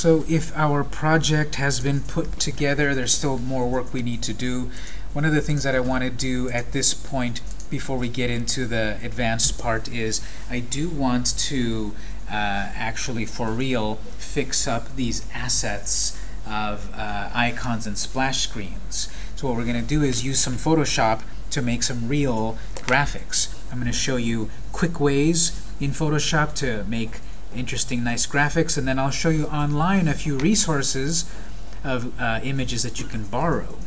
So if our project has been put together, there's still more work we need to do. One of the things that I want to do at this point before we get into the advanced part is I do want to uh, actually, for real, fix up these assets of uh, icons and splash screens. So what we're going to do is use some Photoshop to make some real graphics. I'm going to show you quick ways in Photoshop to make interesting, nice graphics, and then I'll show you online a few resources of uh, images that you can borrow.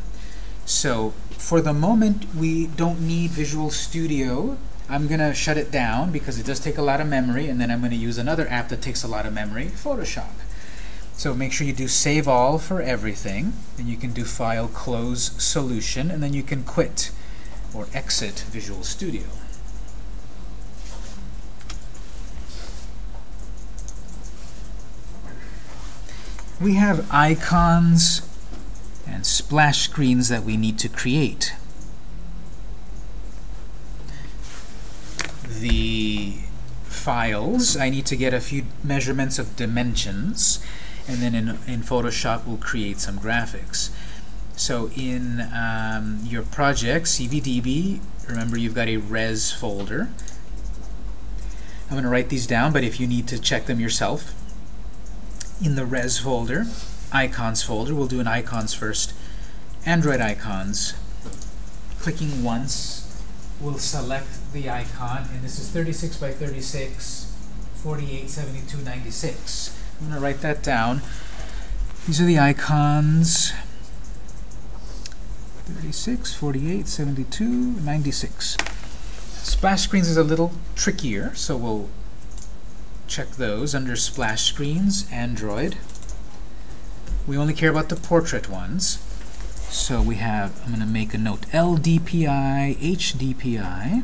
So for the moment, we don't need Visual Studio. I'm going to shut it down because it does take a lot of memory, and then I'm going to use another app that takes a lot of memory, Photoshop. So make sure you do Save All for everything, and you can do File, Close, Solution, and then you can quit or exit Visual Studio. We have icons and splash screens that we need to create. The files, I need to get a few measurements of dimensions, and then in, in Photoshop we'll create some graphics. So in um, your project, CVDB, remember you've got a res folder. I'm going to write these down, but if you need to check them yourself, in the res folder, icons folder. We'll do an icons first. Android icons. Clicking once will select the icon, and this is 36 by 36, 48, 72, 96. I'm going to write that down. These are the icons. 36, 48, 72, 96. Splash screens is a little trickier, so we'll check those under splash screens, Android. We only care about the portrait ones. So we have, I'm going to make a note, LDPI, HDPI,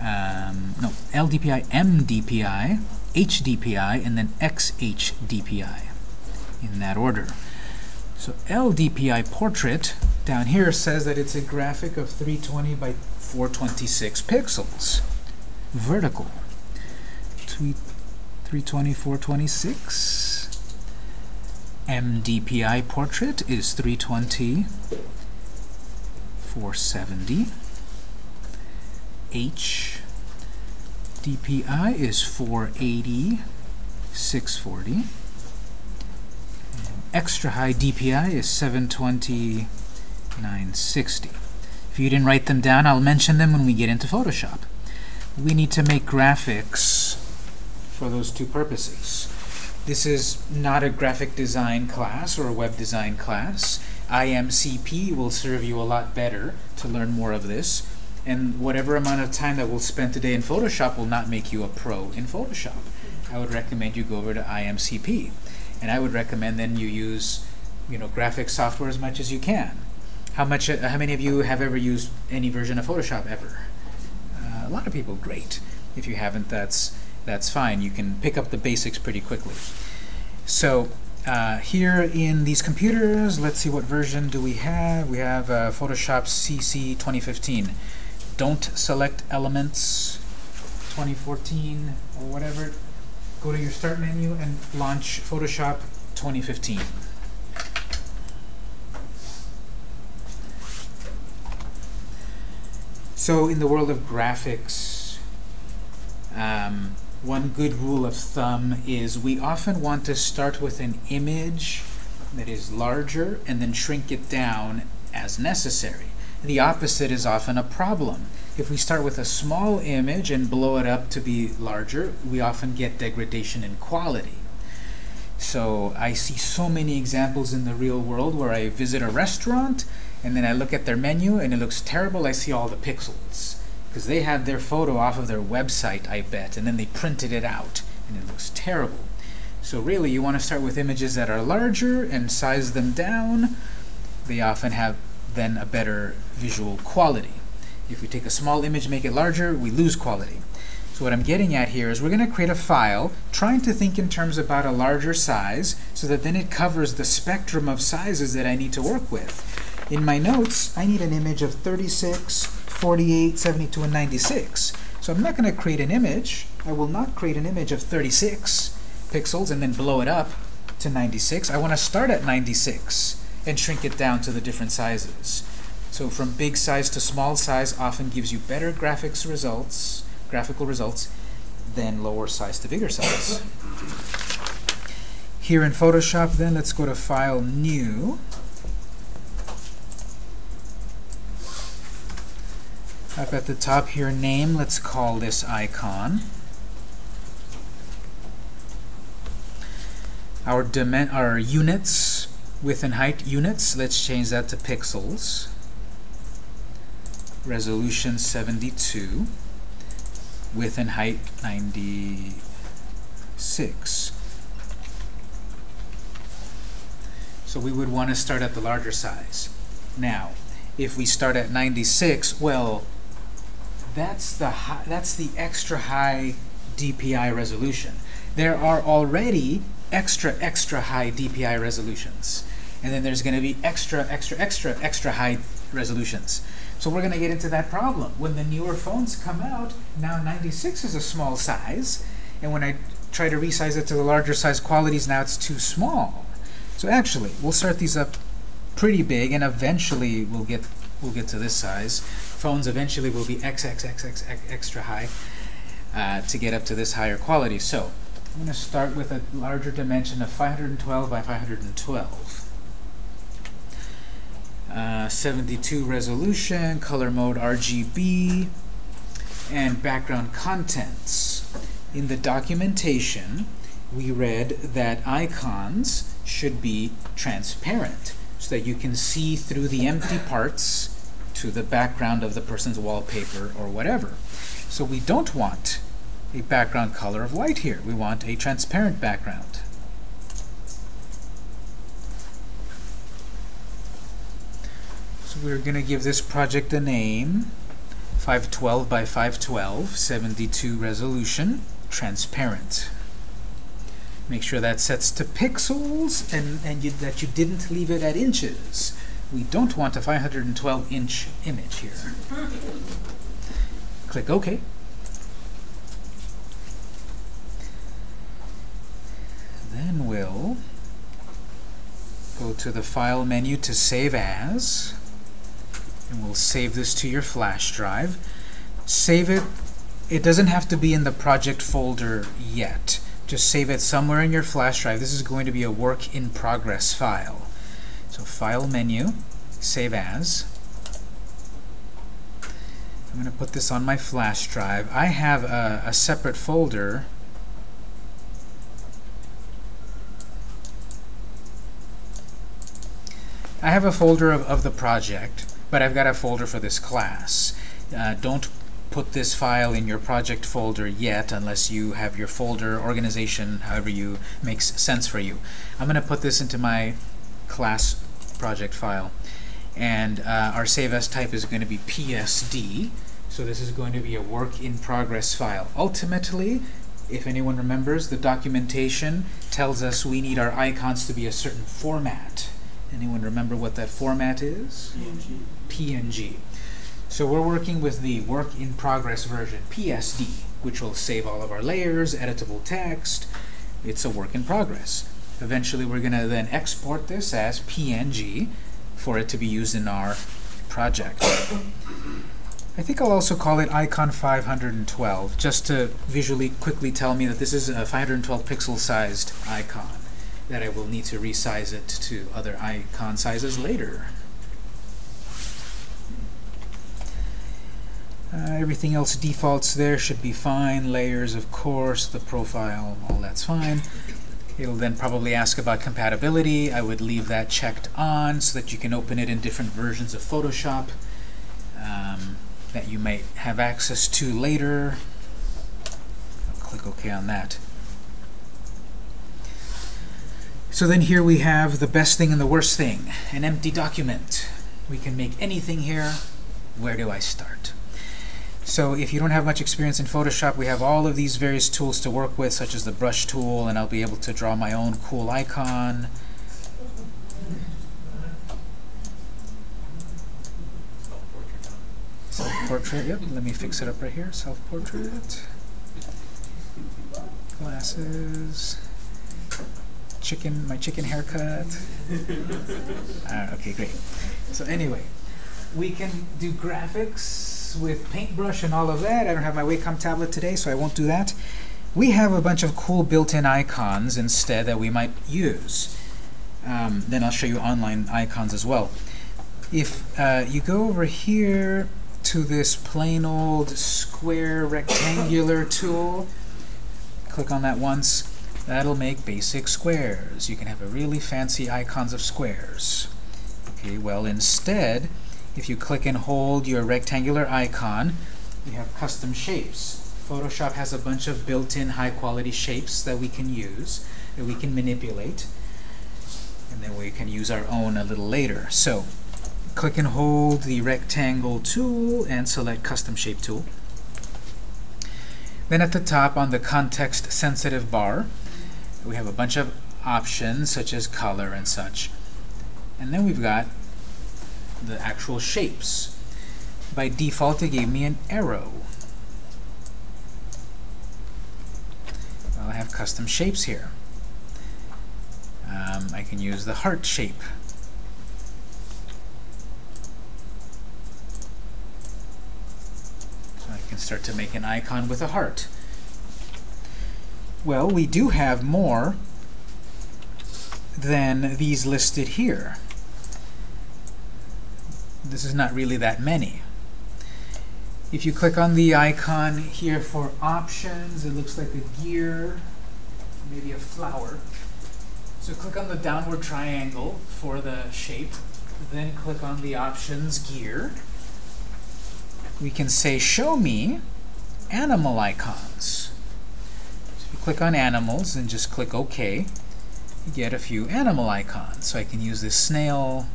um, no, LDPI, MDPI, HDPI, and then XHDPI in that order. So LDPI portrait down here says that it's a graphic of 320 by 426 pixels, vertical. 320, 426. MDPI portrait is 320, 470. HDPI is 480, 640. And extra high DPI is 720, 960. If you didn't write them down, I'll mention them when we get into Photoshop. We need to make graphics for those two purposes. This is not a graphic design class or a web design class. IMCP will serve you a lot better to learn more of this. And whatever amount of time that we'll spend today in Photoshop will not make you a pro in Photoshop. I would recommend you go over to IMCP. And I would recommend then you use you know, graphic software as much as you can. How much? Uh, how many of you have ever used any version of Photoshop ever? Uh, a lot of people. Great. If you haven't, that's that's fine. You can pick up the basics pretty quickly. So uh, here in these computers, let's see what version do we have. We have uh, Photoshop CC 2015. Don't select elements 2014 or whatever. Go to your start menu and launch Photoshop 2015. So in the world of graphics, um, one good rule of thumb is we often want to start with an image that is larger and then shrink it down as necessary. The opposite is often a problem. If we start with a small image and blow it up to be larger, we often get degradation in quality. So I see so many examples in the real world where I visit a restaurant and then I look at their menu and it looks terrible. I see all the pixels because they had their photo off of their website, I bet, and then they printed it out, and it looks terrible. So really, you want to start with images that are larger and size them down. They often have then a better visual quality. If we take a small image, make it larger, we lose quality. So what I'm getting at here is we're going to create a file trying to think in terms about a larger size so that then it covers the spectrum of sizes that I need to work with. In my notes, I need an image of 36 48, 72, and 96. So I'm not going to create an image. I will not create an image of 36 pixels and then blow it up to 96. I want to start at 96 and shrink it down to the different sizes. So from big size to small size often gives you better graphics results, graphical results, than lower size to bigger size. Here in Photoshop then, let's go to File, New. At the top here, Name, let's call this icon. Our, our units, width and height units, let's change that to pixels. Resolution 72. Width and height 96. So we would want to start at the larger size. Now, if we start at 96, well, that's the high, that's the extra high DPI resolution. There are already extra, extra high DPI resolutions. And then there's going to be extra, extra, extra, extra high resolutions. So we're going to get into that problem. When the newer phones come out, now 96 is a small size. And when I try to resize it to the larger size qualities, now it's too small. So actually, we'll start these up pretty big, and eventually we'll get we'll get to this size. Phones eventually will be XXXX extra high uh, to get up to this higher quality. So I'm going to start with a larger dimension of 512 by 512. Uh, 72 resolution, color mode RGB, and background contents. In the documentation, we read that icons should be transparent so that you can see through the empty parts to the background of the person's wallpaper or whatever. So we don't want a background color of white here. We want a transparent background. So we're going to give this project a name, 512 by 512, 72 resolution, transparent. Make sure that sets to pixels and, and you, that you didn't leave it at inches. We don't want a 512 inch image here. Click OK. Then we'll go to the File menu to Save As, and we'll save this to your flash drive. Save it. It doesn't have to be in the project folder yet. Just save it somewhere in your flash drive. This is going to be a work in progress file. So File menu, Save As. I'm going to put this on my flash drive. I have a, a separate folder I have a folder of, of the project, but I've got a folder for this class. Uh, don't put this file in your project folder yet unless you have your folder organization however you makes sense for you. I'm going to put this into my class project file and uh, our save as type is going to be PSD so this is going to be a work in progress file. Ultimately if anyone remembers the documentation tells us we need our icons to be a certain format Anyone remember what that format is? PNG. PNG. So we're working with the work in progress version, PSD, which will save all of our layers, editable text. It's a work in progress. Eventually we're going to then export this as PNG for it to be used in our project. I think I'll also call it icon 512, just to visually quickly tell me that this is a 512 pixel sized icon that I will need to resize it to other icon sizes later. Uh, everything else defaults there should be fine. Layers, of course, the profile, all that's fine. It'll then probably ask about compatibility. I would leave that checked on so that you can open it in different versions of Photoshop um, that you might have access to later. I'll click OK on that. So then here we have the best thing and the worst thing, an empty document. We can make anything here. Where do I start? So if you don't have much experience in Photoshop, we have all of these various tools to work with, such as the brush tool, and I'll be able to draw my own cool icon. Self-portrait, yep, let me fix it up right here. Self-portrait. Glasses. chicken, my chicken haircut. uh, okay, great. So anyway, we can do graphics with paintbrush and all of that. I don't have my Wacom tablet today, so I won't do that. We have a bunch of cool built-in icons instead that we might use. Um, then I'll show you online icons as well. If uh, you go over here to this plain old square rectangular tool, click on that once, that'll make basic squares. You can have a really fancy icons of squares. Okay, well instead, if you click and hold your rectangular icon, you have custom shapes. Photoshop has a bunch of built-in high-quality shapes that we can use, that we can manipulate, and then we can use our own a little later. So, click and hold the rectangle tool and select Custom Shape Tool. Then at the top on the context sensitive bar, we have a bunch of options such as color and such. And then we've got the actual shapes. By default, it gave me an arrow. Well, I have custom shapes here. Um, I can use the heart shape. So I can start to make an icon with a heart. Well, we do have more than these listed here. This is not really that many. If you click on the icon here for options, it looks like a gear, maybe a flower. So click on the downward triangle for the shape, then click on the options gear. We can say, show me animal icons. So if you click on animals and just click OK, you get a few animal icons. So I can use this snail,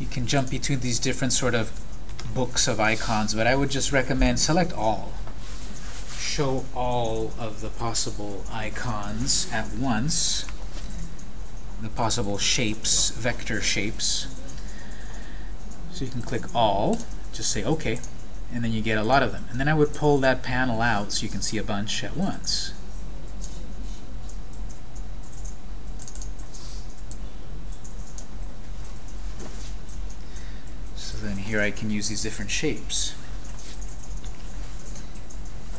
you can jump between these different sort of books of icons, but I would just recommend select all. Show all of the possible icons at once, the possible shapes, vector shapes. So you can click all, just say OK, and then you get a lot of them. And then I would pull that panel out so you can see a bunch at once. then here I can use these different shapes.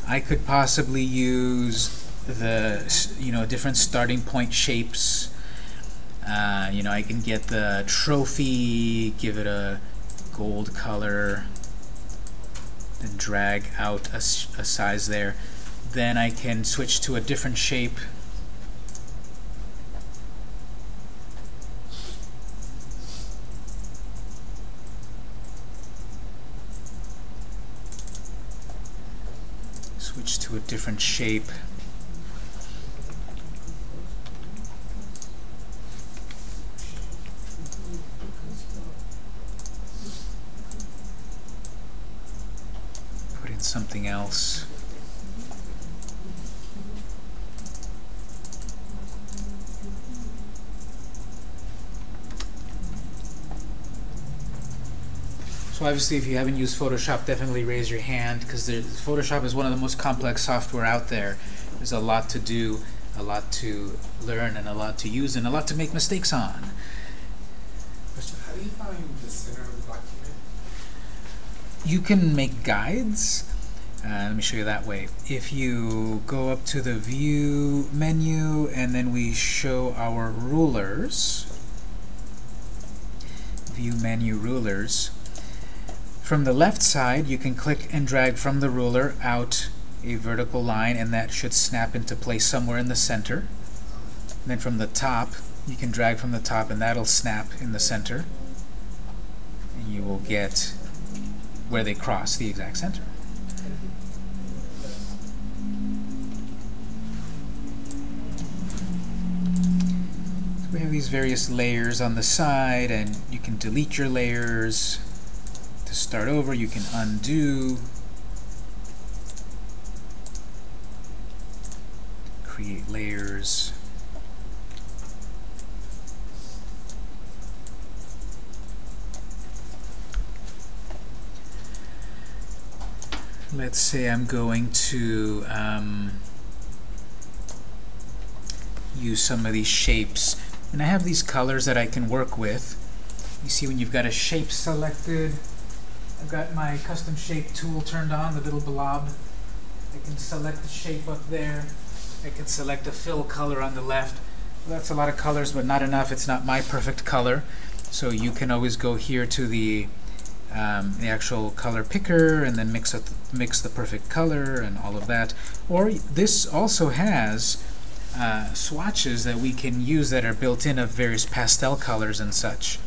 I could possibly use the you know different starting point shapes. Uh, you know I can get the trophy, give it a gold color, then drag out a, a size there. Then I can switch to a different shape to a different shape. Put in something else. So obviously, if you haven't used Photoshop, definitely raise your hand because Photoshop is one of the most complex software out there. There's a lot to do, a lot to learn, and a lot to use, and a lot to make mistakes on. Question, how do you find the center of the document? You can make guides. Uh, let me show you that way. If you go up to the View menu, and then we show our rulers, View menu rulers, from the left side, you can click and drag from the ruler out a vertical line, and that should snap into place somewhere in the center. And then from the top, you can drag from the top, and that'll snap in the center. And you will get where they cross the exact center. So we have these various layers on the side, and you can delete your layers to start over, you can undo, create layers. Let's say I'm going to um, use some of these shapes. And I have these colors that I can work with. You see when you've got a shape selected, I've got my custom shape tool turned on, the little blob. I can select the shape up there. I can select a fill color on the left. Well, that's a lot of colors, but not enough. It's not my perfect color. So you can always go here to the um, the actual color picker and then mix up mix the perfect color and all of that. Or this also has uh, swatches that we can use that are built in of various pastel colors and such.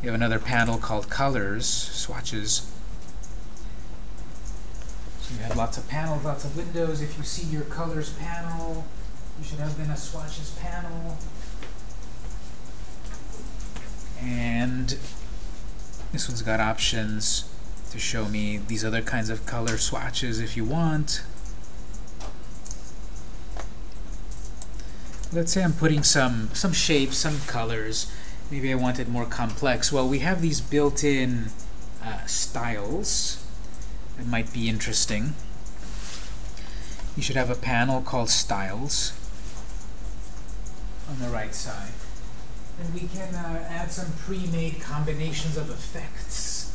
You have another panel called Colors, Swatches. So you have lots of panels, lots of windows. If you see your Colors panel, you should have been a Swatches panel. And this one's got options to show me these other kinds of color swatches if you want. Let's say I'm putting some, some shapes, some colors. Maybe I want it more complex. Well, we have these built-in uh, styles that might be interesting. You should have a panel called Styles on the right side. And we can uh, add some pre-made combinations of effects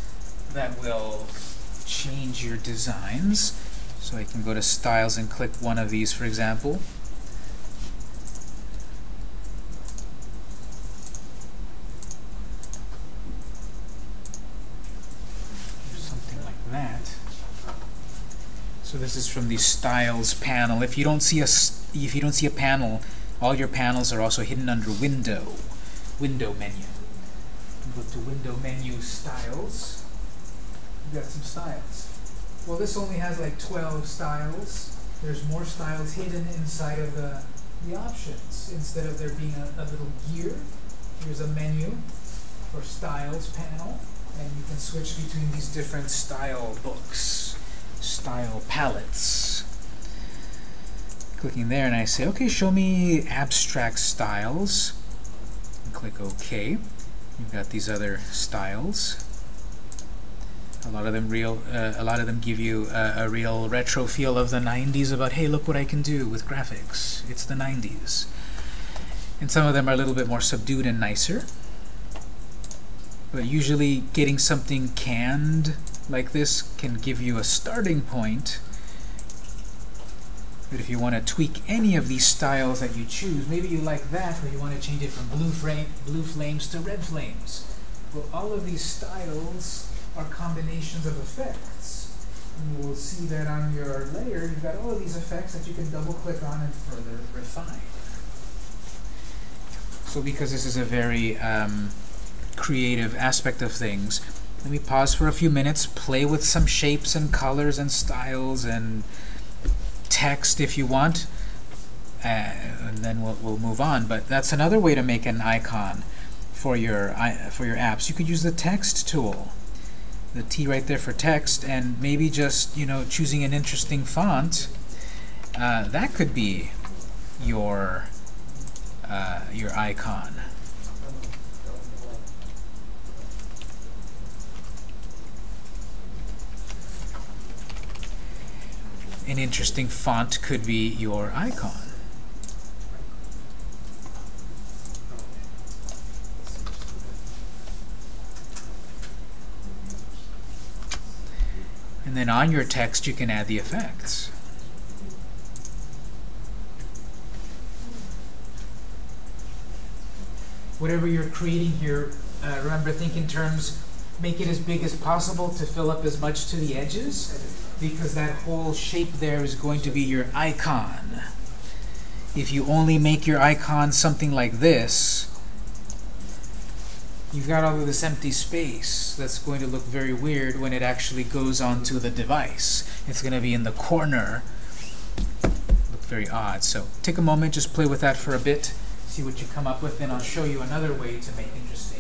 that will change your designs. So I can go to Styles and click one of these, for example. Something like that. So this is from the Styles panel. If you don't see a if you don't see a panel, all your panels are also hidden under Window window menu. Go to window menu styles. You've got some styles. Well, this only has like 12 styles. There's more styles hidden inside of the, the options. Instead of there being a, a little gear, here's a menu for styles panel. And you can switch between these different style books, style palettes. Clicking there and I say, okay, show me abstract styles click OK. You've got these other styles. A lot of them real. Uh, a lot of them give you a, a real retro feel of the 90s. About hey, look what I can do with graphics. It's the 90s. And some of them are a little bit more subdued and nicer. But usually, getting something canned like this can give you a starting point but if you want to tweak any of these styles that you choose, maybe you like that, but you want to change it from blue, frame, blue flames to red flames. Well, all of these styles are combinations of effects. And you will see that on your layer, you've got all of these effects that you can double-click on and further refine. So because this is a very um, creative aspect of things, let me pause for a few minutes, play with some shapes and colors and styles and text if you want, uh, and then we'll, we'll move on. But that's another way to make an icon for your, for your apps. You could use the text tool, the T right there for text, and maybe just you know choosing an interesting font. Uh, that could be your uh, your icon. An interesting font could be your icon. And then on your text, you can add the effects. Whatever you're creating here, uh, remember, think in terms, make it as big as possible to fill up as much to the edges because that whole shape there is going to be your icon. If you only make your icon something like this, you've got all of this empty space that's going to look very weird when it actually goes onto the device. It's going to be in the corner. Look very odd. So take a moment, just play with that for a bit, see what you come up with, and I'll show you another way to make interesting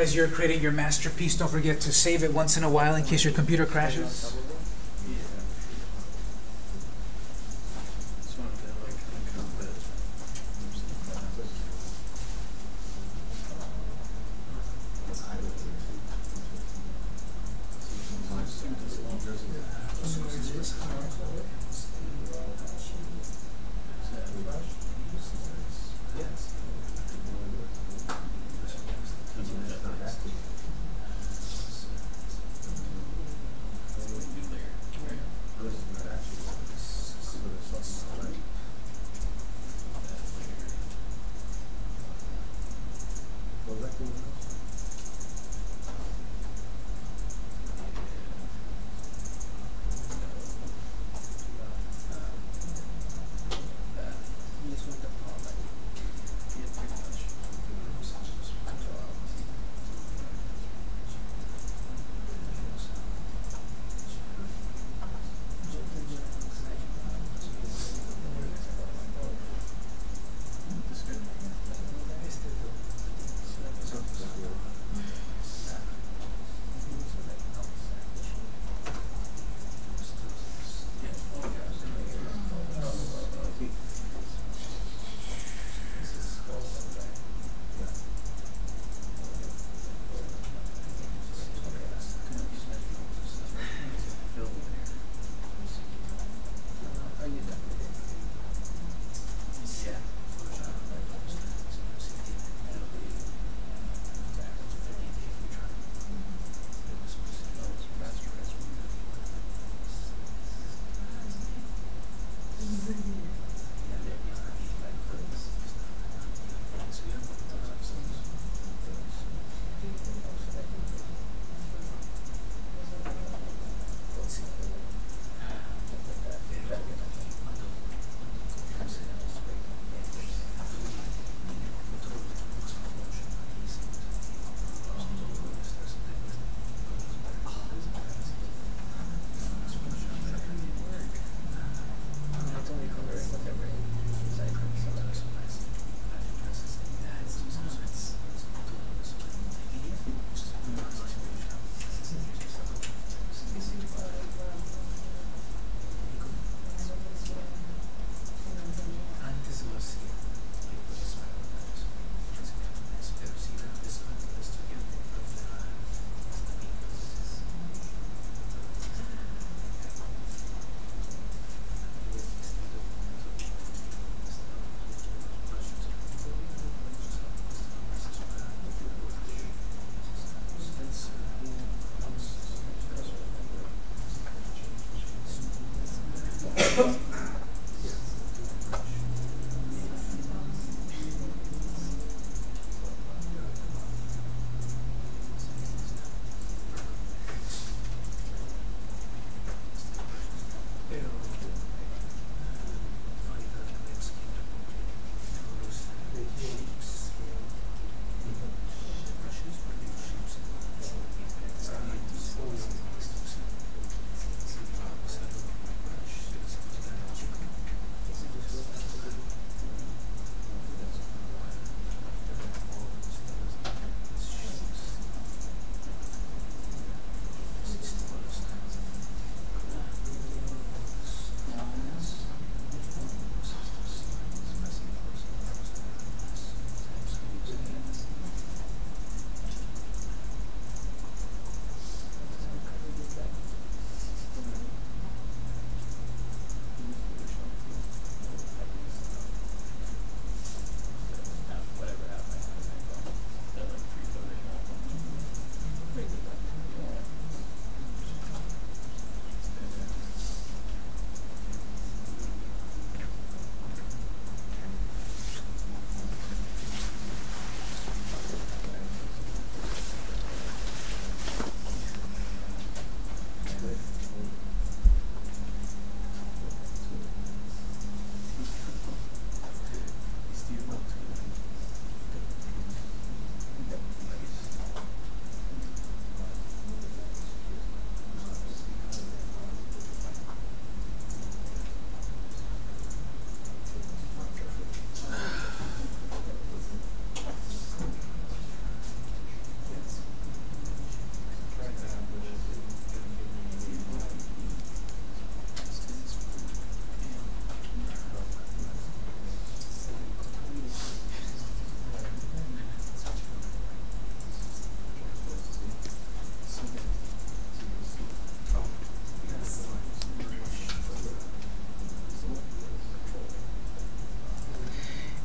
As you're creating your masterpiece, don't forget to save it once in a while in case your computer crashes.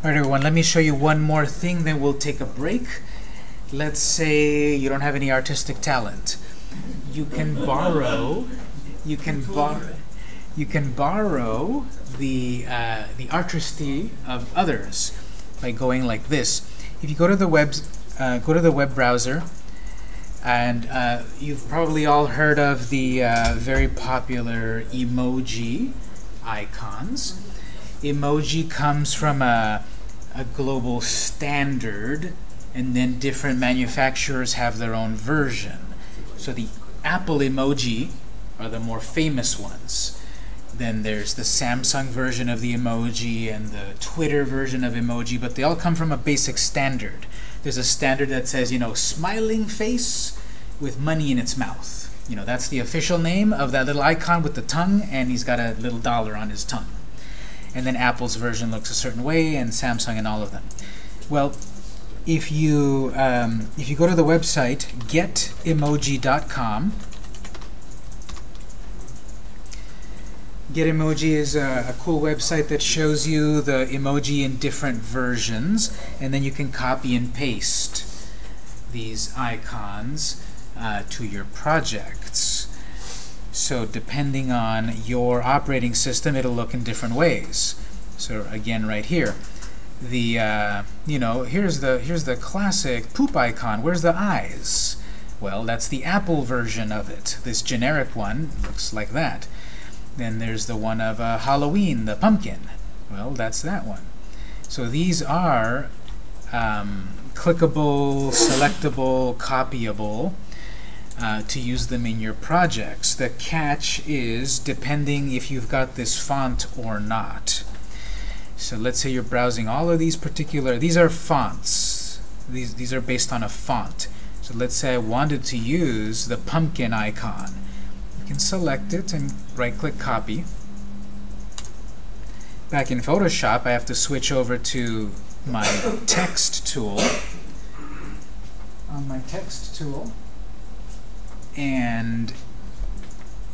All right, everyone, let me show you one more thing, then we'll take a break. Let's say you don't have any artistic talent. You can borrow, you can borrow, you can borrow the, uh, the artistry of others by going like this. If you go to the web, uh, go to the web browser, and uh, you've probably all heard of the uh, very popular emoji icons. Emoji comes from a, a global standard, and then different manufacturers have their own version. So the Apple emoji are the more famous ones. Then there's the Samsung version of the emoji and the Twitter version of emoji, but they all come from a basic standard. There's a standard that says, you know, smiling face with money in its mouth. You know, that's the official name of that little icon with the tongue, and he's got a little dollar on his tongue. And then Apple's version looks a certain way, and Samsung and all of them. Well, if you um, if you go to the website getemoji.com, Getemoji is a, a cool website that shows you the emoji in different versions, and then you can copy and paste these icons uh, to your projects. So depending on your operating system, it'll look in different ways. So again, right here, the uh, you know here's the here's the classic poop icon. Where's the eyes? Well, that's the Apple version of it. This generic one looks like that. Then there's the one of uh, Halloween, the pumpkin. Well, that's that one. So these are um, clickable, selectable, copyable uh, to use them in your projects. The catch is depending if you've got this font or not. So let's say you're browsing all of these particular, these are fonts. These, these are based on a font. So let's say I wanted to use the pumpkin icon. You can select it and right-click copy. Back in Photoshop, I have to switch over to my text tool. On my text tool, and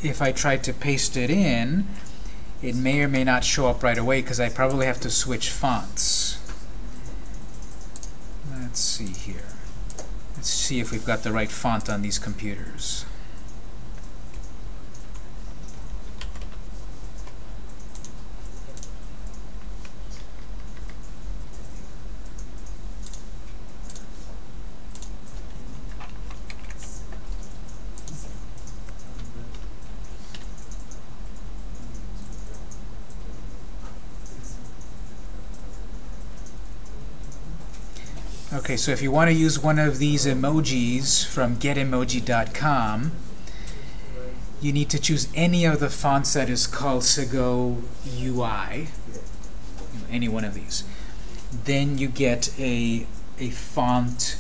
if I try to paste it in, it may or may not show up right away because I probably have to switch fonts. Let's see here. Let's see if we've got the right font on these computers. Okay, so if you want to use one of these emojis from getemoji.com, you need to choose any of the fonts that is called Segoe UI, any one of these. Then you get a, a font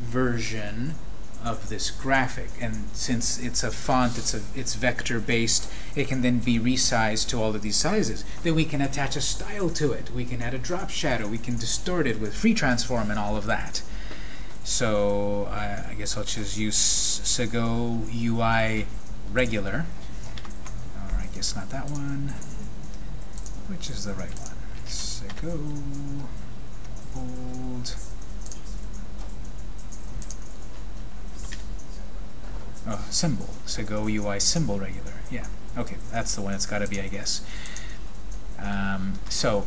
version of this graphic, and since it's a font, it's a it's vector based, it can then be resized to all of these sizes. Then we can attach a style to it. We can add a drop shadow. We can distort it with free transform and all of that. So I guess I'll just use Segoe UI regular. Or I guess not that one. Which is the right one? Segoe bold. Oh, symbol. Segoe UI symbol regular. Yeah. Okay, that's the one it's got to be, I guess. Um, so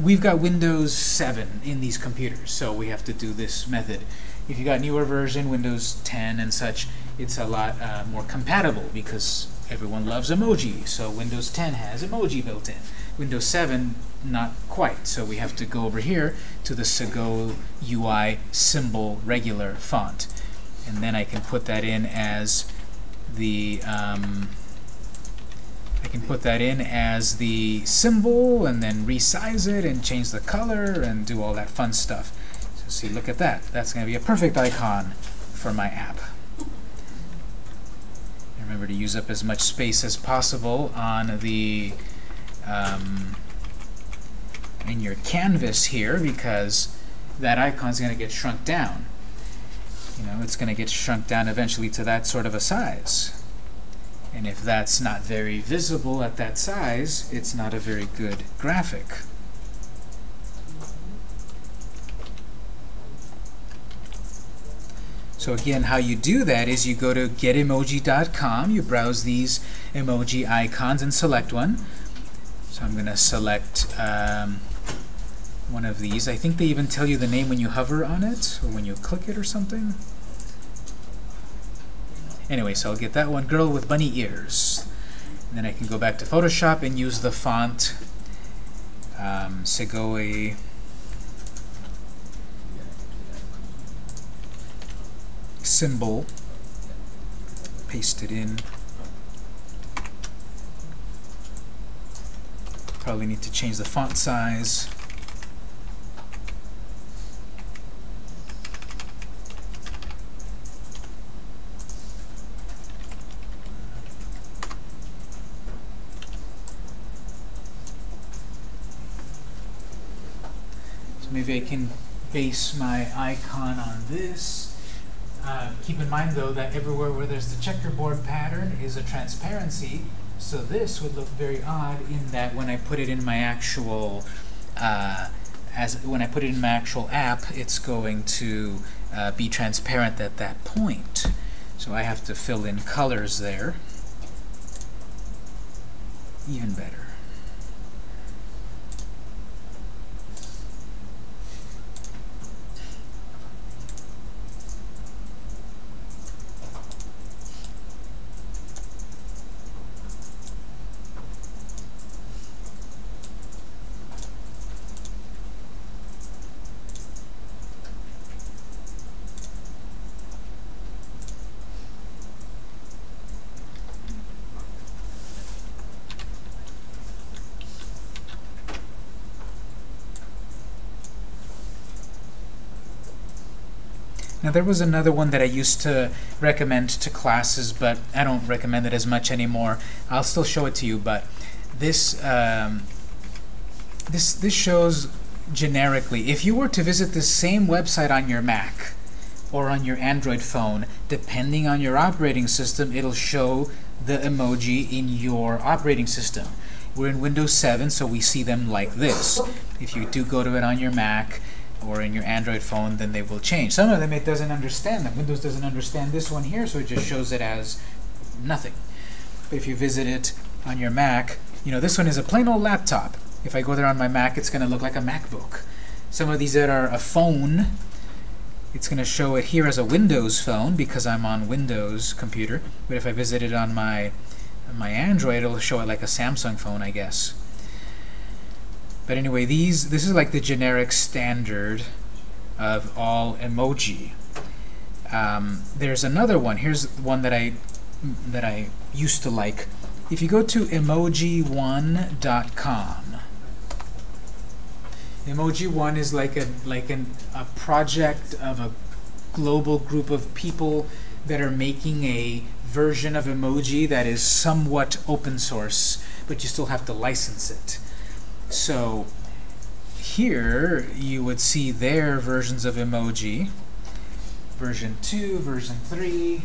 we've got Windows 7 in these computers, so we have to do this method. If you got newer version, Windows 10 and such, it's a lot uh, more compatible because everyone loves emoji. So Windows 10 has emoji built in. Windows 7, not quite. So we have to go over here to the Segoe UI symbol regular font and then I can put that in as the um, I can put that in as the symbol and then resize it and change the color and do all that fun stuff. So see, look at that. That's going to be a perfect icon for my app. Remember to use up as much space as possible on the um, in your canvas here because that icon is going to get shrunk down you know, it's going to get shrunk down eventually to that sort of a size. And if that's not very visible at that size, it's not a very good graphic. So again, how you do that is you go to getemoji.com, you browse these emoji icons and select one. So I'm going to select um, one of these. I think they even tell you the name when you hover on it, or when you click it or something. Anyway, so I'll get that one, girl with bunny ears. And then I can go back to Photoshop and use the font um, Segoe symbol. Paste it in. Probably need to change the font size. So I can base my icon on this. Uh, keep in mind though that everywhere where there's the checkerboard pattern is a transparency, so this would look very odd in that when I put it in my actual uh, as when I put it in my actual app, it's going to uh, be transparent at that point. So I have to fill in colors there. Even better. Now there was another one that I used to recommend to classes, but I don't recommend it as much anymore. I'll still show it to you, but this um, this this shows generically. If you were to visit the same website on your Mac or on your Android phone, depending on your operating system, it'll show the emoji in your operating system. We're in Windows 7, so we see them like this. If you do go to it on your Mac, or in your Android phone, then they will change. Some of them it doesn't understand them. Windows doesn't understand this one here, so it just shows it as nothing. But if you visit it on your Mac, you know, this one is a plain old laptop. If I go there on my Mac, it's going to look like a MacBook. Some of these that are a phone, it's going to show it here as a Windows phone because I'm on Windows computer. But if I visit it on my my Android, it'll show it like a Samsung phone, I guess. But anyway, these this is like the generic standard of all emoji. Um, there's another one. Here's one that I that I used to like. If you go to emoji1.com, Emoji1 is like a like an, a project of a global group of people that are making a version of emoji that is somewhat open source, but you still have to license it. So here you would see their versions of emoji. Version 2, version 3,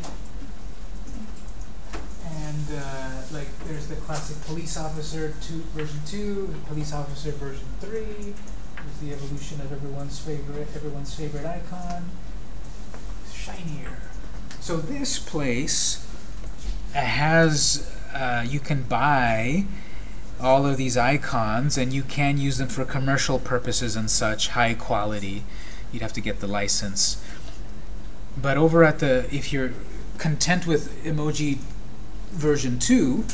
and uh, like there's the classic police officer two, version 2, police officer version 3. There's the evolution of everyone's favorite everyone's favorite icon. Shinier. So this place has uh, you can buy all of these icons and you can use them for commercial purposes and such high quality. You'd have to get the license. But over at the if you're content with emoji version 2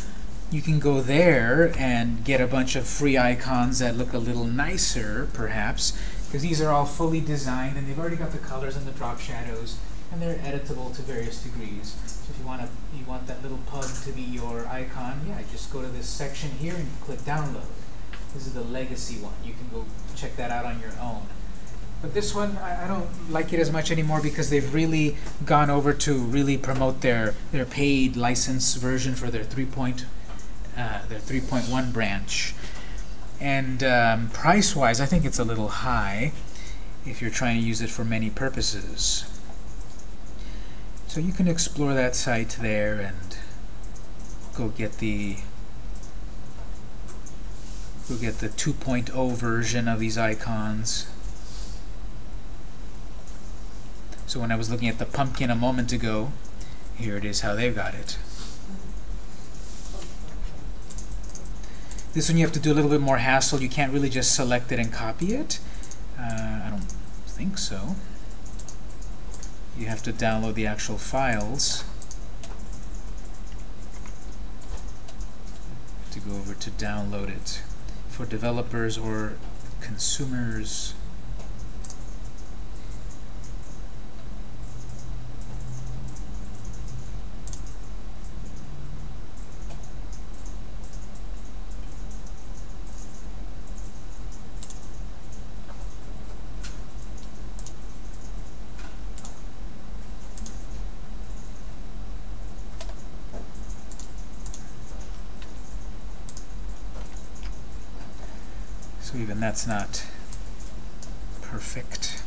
you can go there and get a bunch of free icons that look a little nicer perhaps because these are all fully designed and they've already got the colors and the drop shadows and they're editable to various degrees so if you want to you want that little pug to be your icon, yeah, just go to this section here and click download. This is the legacy one. You can go check that out on your own. But this one, I, I don't like it as much anymore because they've really gone over to really promote their their paid license version for their 3. Point, uh, their 3.1 branch. And um, price-wise, I think it's a little high if you're trying to use it for many purposes. So you can explore that site there and go get the go get the 2.0 version of these icons. So when I was looking at the pumpkin a moment ago, here it is how they've got it. This one you have to do a little bit more hassle. You can't really just select it and copy it. Uh, I don't think so. You have to download the actual files. To go over to download it for developers or consumers. Even that's not perfect.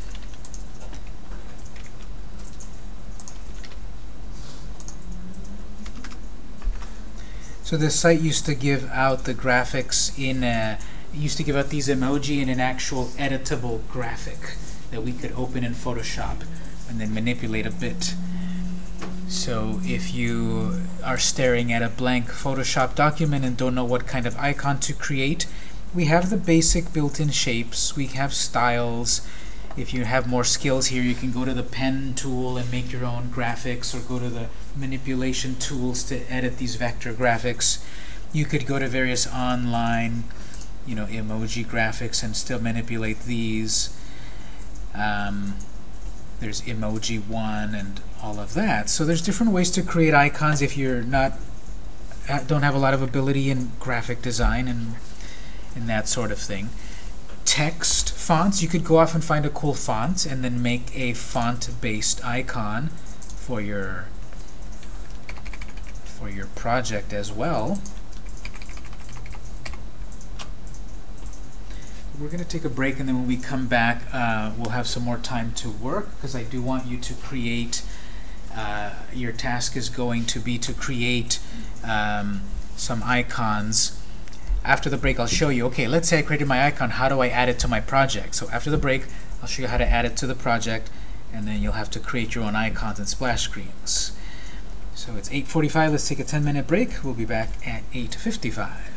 So this site used to give out the graphics in a, used to give out these emoji in an actual editable graphic that we could open in Photoshop and then manipulate a bit. So if you are staring at a blank Photoshop document and don't know what kind of icon to create, we have the basic built-in shapes, we have styles. If you have more skills here, you can go to the pen tool and make your own graphics, or go to the manipulation tools to edit these vector graphics. You could go to various online, you know, emoji graphics and still manipulate these. Um, there's emoji one and all of that. So there's different ways to create icons if you're not uh, don't have a lot of ability in graphic design and and that sort of thing. Text fonts, you could go off and find a cool font and then make a font-based icon for your for your project as well. We're going to take a break and then when we come back uh, we'll have some more time to work because I do want you to create uh, your task is going to be to create um, some icons after the break, I'll show you, okay, let's say I created my icon, how do I add it to my project? So after the break, I'll show you how to add it to the project, and then you'll have to create your own icons and splash screens. So it's 8.45, let's take a 10 minute break. We'll be back at 8.55.